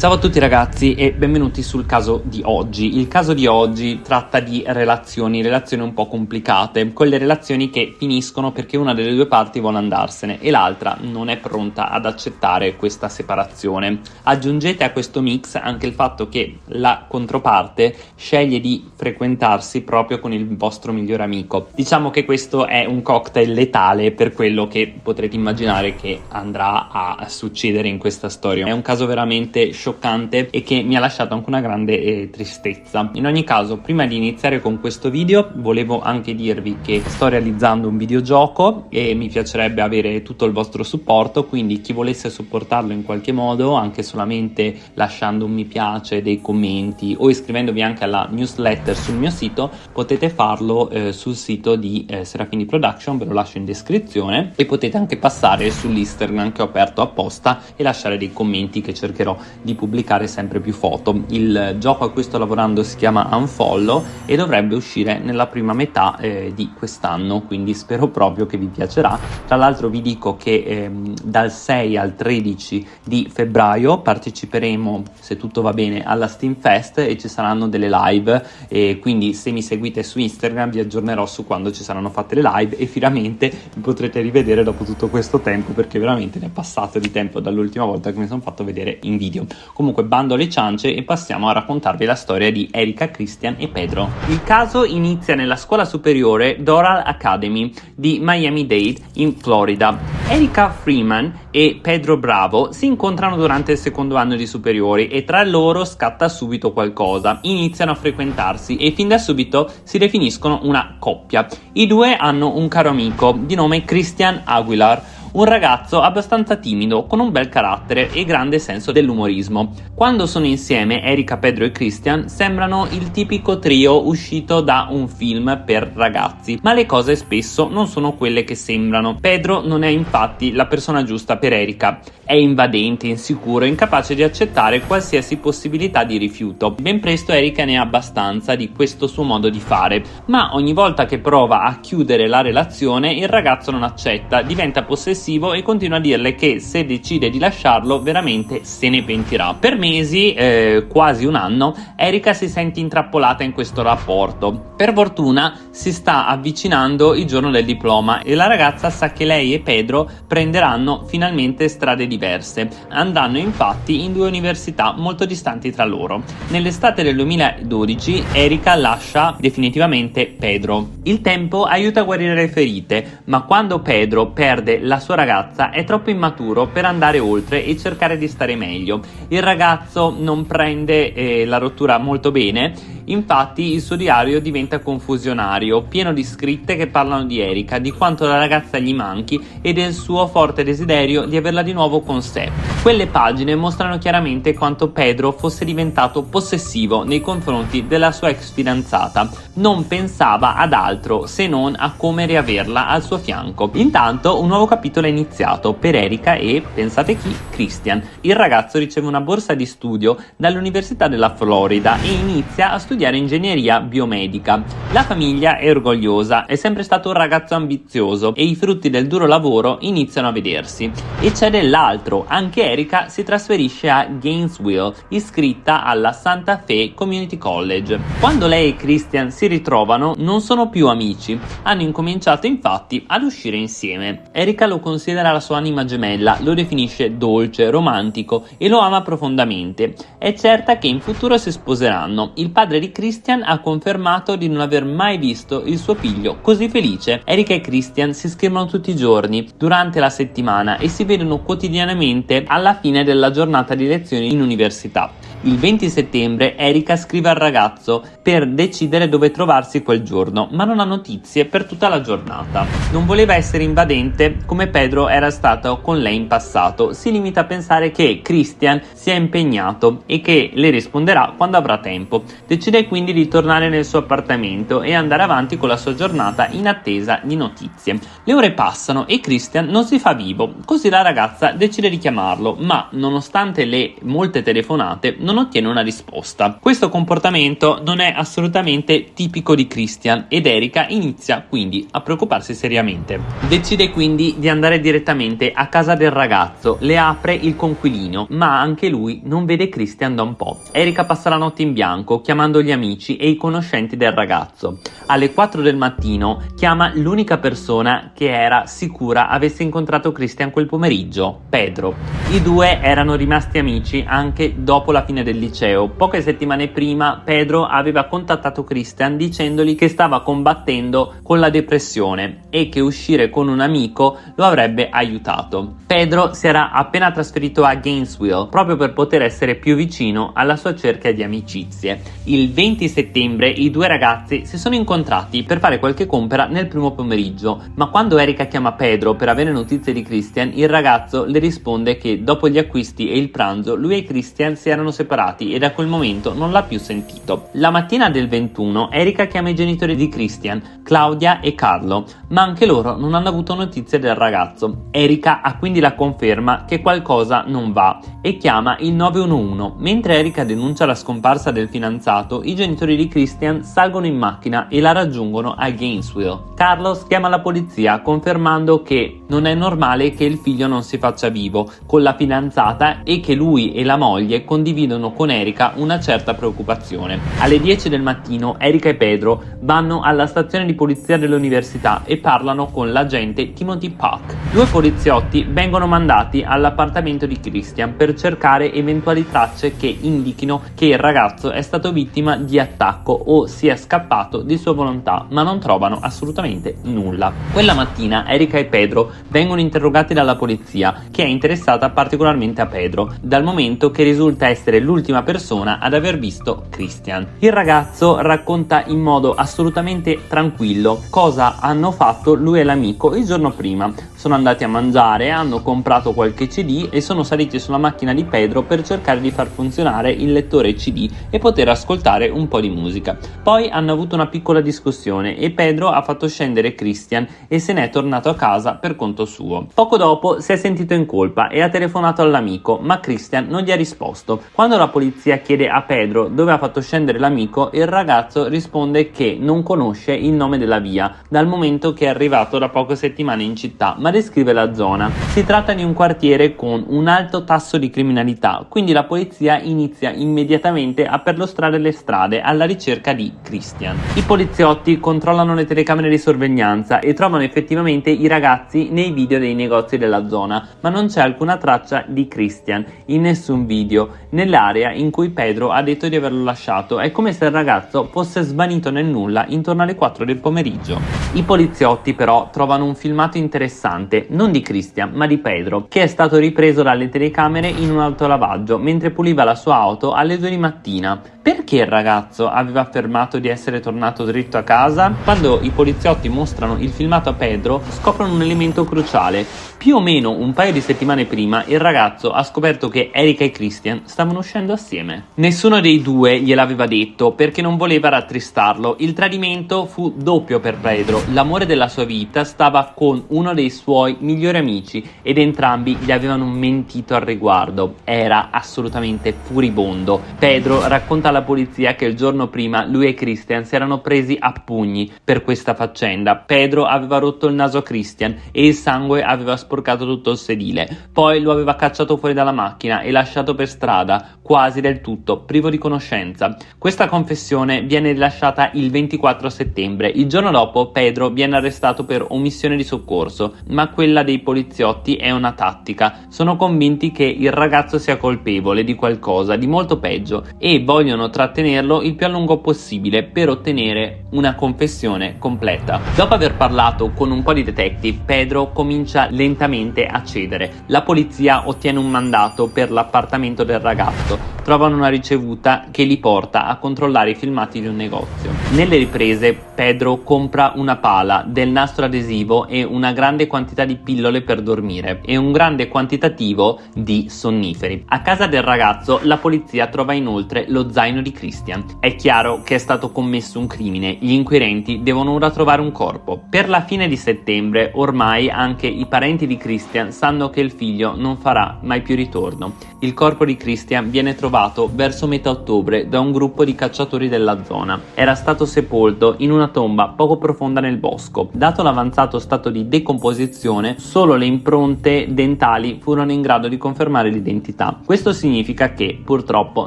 Ciao a tutti ragazzi e benvenuti sul caso di oggi. Il caso di oggi tratta di relazioni, relazioni un po' complicate, quelle relazioni che finiscono perché una delle due parti vuole andarsene e l'altra non è pronta ad accettare questa separazione. Aggiungete a questo mix anche il fatto che la controparte sceglie di frequentarsi proprio con il vostro migliore amico. Diciamo che questo è un cocktail letale per quello che potrete immaginare che andrà a succedere in questa storia. È un caso veramente scioccante scioccante e che mi ha lasciato anche una grande eh, tristezza. In ogni caso, prima di iniziare con questo video, volevo anche dirvi che sto realizzando un videogioco e mi piacerebbe avere tutto il vostro supporto, quindi chi volesse supportarlo in qualche modo, anche solamente lasciando un mi piace, dei commenti o iscrivendovi anche alla newsletter sul mio sito, potete farlo eh, sul sito di eh, Serafini Production, ve lo lascio in descrizione e potete anche passare sull'Instagram che ho aperto apposta e lasciare dei commenti che cercherò di pubblicare sempre più foto. Il gioco a cui sto lavorando si chiama Unfollow e dovrebbe uscire nella prima metà eh, di quest'anno, quindi spero proprio che vi piacerà. Tra l'altro vi dico che ehm, dal 6 al 13 di febbraio parteciperemo, se tutto va bene, alla Steam Fest e ci saranno delle live e quindi se mi seguite su Instagram vi aggiornerò su quando ci saranno fatte le live e finalmente vi potrete rivedere dopo tutto questo tempo perché veramente ne è passato di tempo dall'ultima volta che mi sono fatto vedere in video. Comunque bando alle ciance e passiamo a raccontarvi la storia di Erika, Christian e Pedro. Il caso inizia nella scuola superiore Doral Academy di Miami-Dade in Florida. Erika Freeman e Pedro Bravo si incontrano durante il secondo anno di superiori e tra loro scatta subito qualcosa. Iniziano a frequentarsi e fin da subito si definiscono una coppia. I due hanno un caro amico di nome Christian Aguilar un ragazzo abbastanza timido, con un bel carattere e grande senso dell'umorismo. Quando sono insieme, Erika, Pedro e Christian sembrano il tipico trio uscito da un film per ragazzi, ma le cose spesso non sono quelle che sembrano. Pedro non è infatti la persona giusta per Erika, è invadente, insicuro, incapace di accettare qualsiasi possibilità di rifiuto. Ben presto Erika ne ha abbastanza di questo suo modo di fare, ma ogni volta che prova a chiudere la relazione il ragazzo non accetta, diventa possessivo aggressivo e continua a dirle che se decide di lasciarlo veramente se ne pentirà. Per mesi, eh, quasi un anno, Erika si sente intrappolata in questo rapporto. Per fortuna si sta avvicinando il giorno del diploma e la ragazza sa che lei e Pedro prenderanno finalmente strade diverse. Andranno infatti in due università molto distanti tra loro. Nell'estate del 2012 Erika lascia definitivamente Pedro. Il tempo aiuta a guarire le ferite, ma quando Pedro perde la sua sua ragazza è troppo immaturo per andare oltre e cercare di stare meglio. Il ragazzo non prende eh, la rottura molto bene, infatti il suo diario diventa confusionario, pieno di scritte che parlano di Erika, di quanto la ragazza gli manchi e del suo forte desiderio di averla di nuovo con sé. Quelle pagine mostrano chiaramente quanto Pedro fosse diventato possessivo nei confronti della sua ex fidanzata. Non pensava ad altro se non a come riaverla al suo fianco. Intanto un nuovo capitolo capitolo è iniziato per Erika e, pensate chi, Christian. Il ragazzo riceve una borsa di studio dall'Università della Florida e inizia a studiare ingegneria biomedica. La famiglia è orgogliosa, è sempre stato un ragazzo ambizioso e i frutti del duro lavoro iniziano a vedersi. E c'è dell'altro, anche Erika si trasferisce a Gainesville, iscritta alla Santa Fe Community College. Quando lei e Christian si ritrovano non sono più amici, hanno incominciato infatti ad uscire insieme. Erika lo considera la sua anima gemella, lo definisce dolce, romantico e lo ama profondamente. È certa che in futuro si sposeranno. Il padre di Christian ha confermato di non aver mai visto il suo figlio così felice. Erika e Christian si scrivono tutti i giorni, durante la settimana e si vedono quotidianamente alla fine della giornata di lezioni in università. Il 20 settembre Erika scrive al ragazzo per decidere dove trovarsi quel giorno, ma non ha notizie per tutta la giornata. Non voleva essere invadente come Pedro era stato con lei in passato, si limita a pensare che Christian sia impegnato e che le risponderà quando avrà tempo. Decide quindi di tornare nel suo appartamento e andare avanti con la sua giornata in attesa di notizie. Le ore passano e Christian non si fa vivo, così la ragazza decide di chiamarlo, ma nonostante le molte telefonate non non ottiene una risposta. Questo comportamento non è assolutamente tipico di Christian ed Erika inizia quindi a preoccuparsi seriamente. Decide quindi di andare direttamente a casa del ragazzo, le apre il conquilino, ma anche lui non vede Christian da un po'. Erika passa la notte in bianco chiamando gli amici e i conoscenti del ragazzo. Alle 4 del mattino chiama l'unica persona che era sicura avesse incontrato Christian quel pomeriggio, Pedro. I due erano rimasti amici anche dopo la fine del liceo. Poche settimane prima Pedro aveva contattato Christian dicendogli che stava combattendo con la depressione e che uscire con un amico lo avrebbe aiutato. Pedro si era appena trasferito a Gainesville proprio per poter essere più vicino alla sua cerchia di amicizie. Il 20 settembre i due ragazzi si sono incontrati per fare qualche compera nel primo pomeriggio, ma quando Erika chiama Pedro per avere notizie di Christian, il ragazzo le risponde che dopo gli acquisti e il pranzo lui e Christian si erano separati e da quel momento non l'ha più sentito. La mattina del 21 Erika chiama i genitori di Christian, Claudia e Carlo, ma anche loro non hanno avuto notizie del ragazzo. Erika ha quindi la conferma che qualcosa non va e chiama il 911. Mentre Erika denuncia la scomparsa del fidanzato, i genitori di Christian salgono in macchina e la raggiungono a Gainesville. Carlos chiama la polizia confermando che non è normale che il figlio non si faccia vivo con la fidanzata e che lui e la moglie condividono con Erika una certa preoccupazione. Alle 10 del mattino Erika e Pedro vanno alla stazione di polizia dell'università e parlano con l'agente Timothy Puck. Due poliziotti vengono mandati all'appartamento di Christian per cercare eventuali tracce che indichino che il ragazzo è stato vittima di attacco o sia scappato di sua volontà, ma non trovano assolutamente nulla. Quella mattina Erika e Pedro vengono interrogati dalla polizia, che è interessata particolarmente a Pedro, dal momento che risulta essere l'ultima persona ad aver visto Christian. Il ragazzo racconta in modo assolutamente tranquillo cosa hanno fatto lui e l'amico il giorno prima. Sono andati a mangiare, hanno comprato qualche CD e sono saliti sulla macchina di Pedro per cercare di far funzionare il lettore CD e poter ascoltare un po' di musica. Poi hanno avuto una piccola discussione e Pedro ha fatto scendere Christian e se n'è tornato a casa per conto suo. Poco dopo si è sentito in colpa e ha telefonato all'amico, ma Christian non gli ha risposto. Quando la polizia chiede a Pedro dove ha fatto scendere l'amico, il ragazzo risponde che non conosce il nome della via, dal momento che è arrivato da poche settimane in città, ma descrive la zona. Si tratta di un quartiere con un alto tasso di criminalità, quindi la polizia inizia immediatamente a perlustrare le strade alla ricerca di Christian. I poliziotti controllano le telecamere di sorveglianza e trovano effettivamente i ragazzi nei video dei negozi della zona, ma non c'è alcuna traccia di Christian in nessun video nell'area in cui Pedro ha detto di averlo lasciato. È come se il ragazzo fosse svanito nel nulla intorno alle 4 del pomeriggio. I poliziotti però trovano un filmato interessante, non di Christian ma di Pedro, che è stato ripreso dalle telecamere in un autolavaggio mentre puliva la sua auto alle 2 di mattina. Perché il ragazzo aveva affermato di essere tornato dritto a casa? Quando i poliziotti mostrano il filmato a Pedro, scoprono un elemento cruciale. Più o meno un paio di settimane prima, il ragazzo ha scoperto che Erika e Christian stavano uscendo assieme. Nessuno dei due gliel'aveva detto perché non voleva rattristarlo. Il tradimento fu doppio per Pedro. L'amore della sua vita stava con uno dei suoi migliori amici ed entrambi gli avevano mentito al riguardo. Era assolutamente furibondo. Pedro racconta alla polizia che il giorno prima lui e Christian si erano presi a pugni per questa faccenda. Pedro aveva rotto il naso a Christian e il sangue aveva sporcato tutto il sedile. Poi lo aveva cacciato fuori dalla macchina e lasciato per strada, quasi del tutto, privo di conoscenza. Questa confessione viene rilasciata il 24 settembre. Il giorno dopo Pedro viene arrestato per omissione di soccorso, ma quella dei poliziotti è una tattica. Sono convinti che il ragazzo sia colpevole di qualcosa, di molto peggio, e vogliono trattenerlo il più a lungo possibile per ottenere una confessione completa. Dopo aver parlato con un po' di detective, Pedro comincia lentamente a cedere. La polizia ottiene un mandato per l'appartamento del ragazzo, trovano una ricevuta che li porta a controllare i filmati di un negozio. Nelle riprese Pedro compra una pala, del nastro adesivo e una grande quantità di pillole per dormire e un grande quantitativo di sonniferi. A casa del ragazzo la polizia trova inoltre lo zaino di Christian. È chiaro che è stato commesso un crimine, gli inquirenti devono ora trovare un corpo. Per la fine di settembre ormai anche i parenti di Christian sanno che il figlio non farà mai più ritorno. Il corpo di Christian viene trovato verso metà ottobre da un gruppo di cacciatori della zona. Era stato sepolto in una tomba poco profonda nel bosco. Dato l'avanzato stato di decomposizione, solo le impronte dentali furono in grado di confermare l'identità. Questo significa che, purtroppo,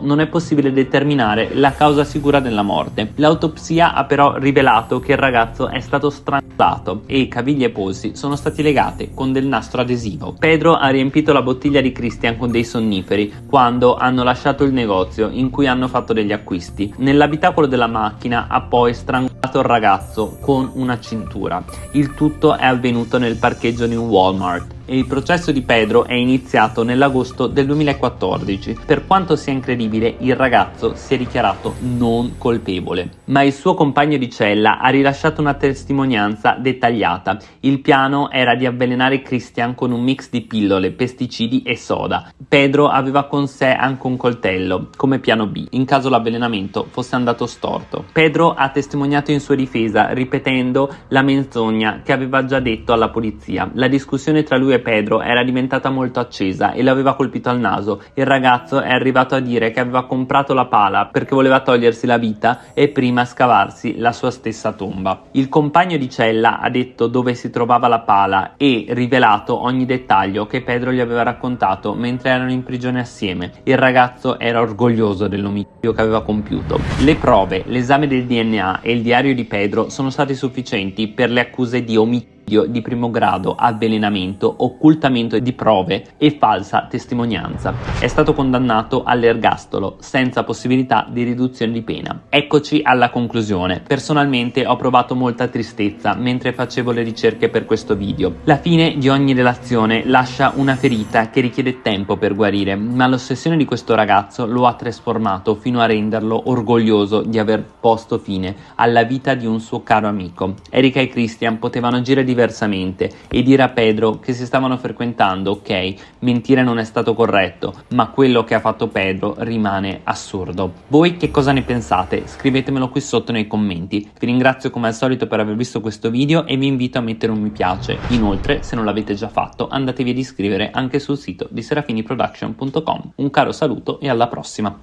non è possibile determinare la causa sicura della morte. L'autopsia ha però rivelato che il ragazzo è stato strangolato e caviglie e polsi sono stati legati con del nastro adesivo. Pedro ha riempito la bottiglia di Christian con dei sonniferi quando hanno lasciato il negozio in cui hanno fatto degli acquisti. Nell'abitacolo della macchina ha poi strangolato il ragazzo con una cintura. Il tutto è avvenuto nel parcheggio di un Walmart il processo di Pedro è iniziato nell'agosto del 2014. Per quanto sia incredibile, il ragazzo si è dichiarato non colpevole, ma il suo compagno di cella ha rilasciato una testimonianza dettagliata. Il piano era di avvelenare Christian con un mix di pillole, pesticidi e soda. Pedro aveva con sé anche un coltello, come piano B, in caso l'avvelenamento fosse andato storto. Pedro ha testimoniato in sua difesa, ripetendo la menzogna che aveva già detto alla polizia. La discussione tra lui e Pedro era diventata molto accesa e l'aveva colpito al naso. Il ragazzo è arrivato a dire che aveva comprato la pala perché voleva togliersi la vita e prima scavarsi la sua stessa tomba. Il compagno di cella ha detto dove si trovava la pala e rivelato ogni dettaglio che Pedro gli aveva raccontato mentre erano in prigione assieme. Il ragazzo era orgoglioso dell'omicidio che aveva compiuto. Le prove, l'esame del DNA e il diario di Pedro sono stati sufficienti per le accuse di omicidio di primo grado, avvelenamento, occultamento di prove e falsa testimonianza. È stato condannato all'ergastolo senza possibilità di riduzione di pena. Eccoci alla conclusione. Personalmente ho provato molta tristezza mentre facevo le ricerche per questo video. La fine di ogni relazione lascia una ferita che richiede tempo per guarire, ma l'ossessione di questo ragazzo lo ha trasformato fino a renderlo orgoglioso di aver posto fine alla vita di un suo caro amico. Erika e Christian potevano agire diversamente diversamente e dire a Pedro che si stavano frequentando, ok, mentire non è stato corretto, ma quello che ha fatto Pedro rimane assurdo. Voi che cosa ne pensate? Scrivetemelo qui sotto nei commenti. Vi ringrazio come al solito per aver visto questo video e vi invito a mettere un mi piace. Inoltre, se non l'avete già fatto, andatevi ad iscrivere anche sul sito di serafiniproduction.com. Un caro saluto e alla prossima!